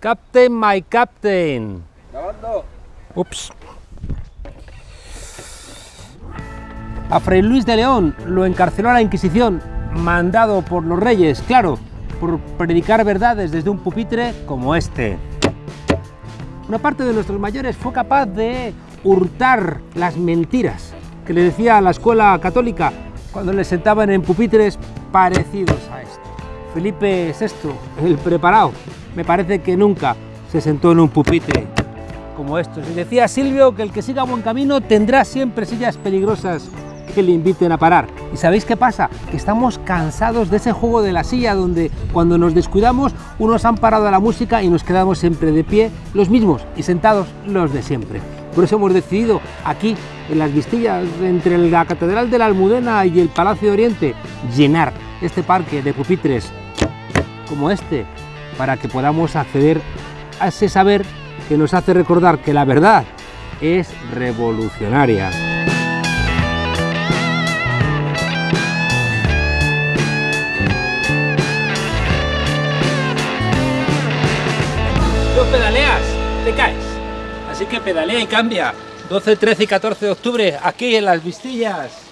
Captain, my captain. Grabando. Ups. A Fray Luis de León lo encarceló a la Inquisición, mandado por los reyes, claro, por predicar verdades desde un pupitre como este. Una parte de nuestros mayores fue capaz de hurtar las mentiras que le decía a la escuela católica cuando le sentaban en pupitres parecidos a esto. Felipe VI, el preparado, me parece que nunca se sentó en un pupitre como estos. Y decía Silvio que el que siga buen camino tendrá siempre sillas peligrosas que le inviten a parar. ¿Y sabéis qué pasa? Que estamos cansados de ese juego de la silla donde cuando nos descuidamos unos han parado la música y nos quedamos siempre de pie los mismos y sentados los de siempre. Por eso hemos decidido aquí, en las vistillas entre la Catedral de la Almudena y el Palacio de Oriente, llenar este parque de pupitres como este para que podamos acceder a ese saber que nos hace recordar que la verdad es revolucionaria. No pedaleas, te caes. Así que pedalea y cambia. 12, 13 y 14 de octubre, aquí en Las Vistillas.